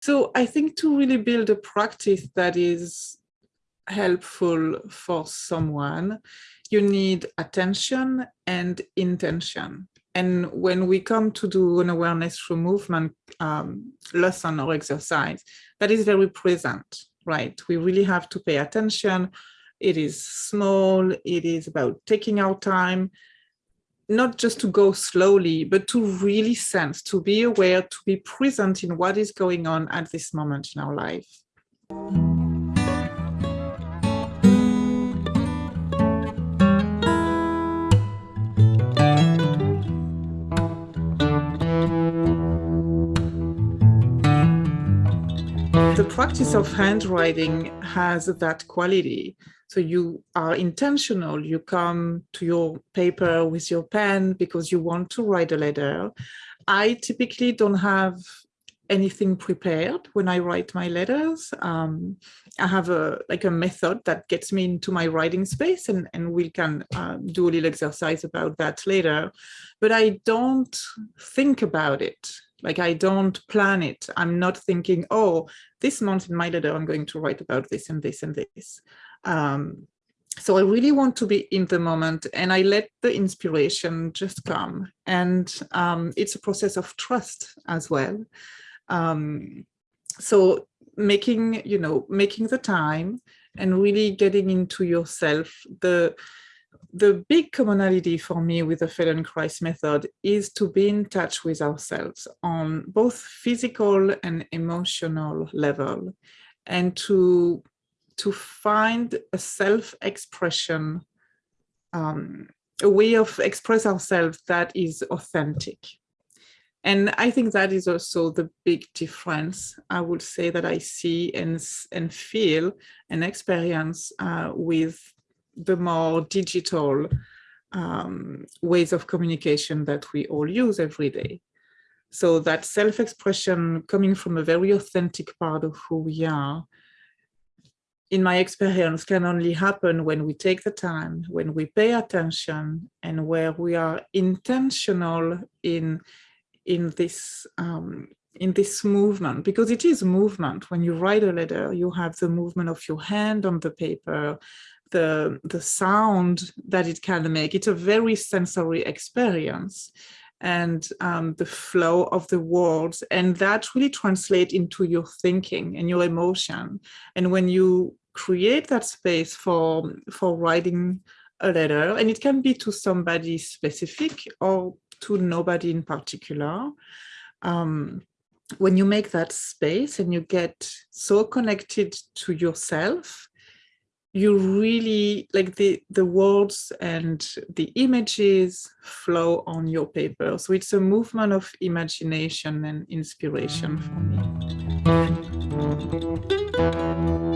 So I think to really build a practice that is helpful for someone, you need attention and intention. And when we come to do an awareness through movement um, lesson or exercise, that is very present, right? We really have to pay attention. It is small, it is about taking our time, not just to go slowly, but to really sense, to be aware, to be present in what is going on at this moment in our life. The practice of handwriting has that quality so you are intentional, you come to your paper with your pen because you want to write a letter. I typically don't have anything prepared when I write my letters. Um, I have a like a method that gets me into my writing space and, and we can uh, do a little exercise about that later. But I don't think about it. Like I don't plan it. I'm not thinking, oh, this month in my letter, I'm going to write about this and this and this. Um, so I really want to be in the moment and I let the inspiration just come. And um, it's a process of trust as well. Um, so making, you know, making the time and really getting into yourself. The, the big commonality for me with the Feldenkrais method is to be in touch with ourselves on both physical and emotional level and to to find a self-expression, um, a way of express ourselves that is authentic. And I think that is also the big difference, I would say, that I see and, and feel and experience uh, with the more digital um, ways of communication that we all use every day. So that self-expression coming from a very authentic part of who we are in my experience, can only happen when we take the time, when we pay attention, and where we are intentional in in this um, in this movement, because it is movement. When you write a letter, you have the movement of your hand on the paper, the the sound that it can make. It's a very sensory experience and um, the flow of the words and that really translate into your thinking and your emotion and when you create that space for, for writing a letter and it can be to somebody specific or to nobody in particular. Um, when you make that space and you get so connected to yourself, you really like the the words and the images flow on your paper so it's a movement of imagination and inspiration for me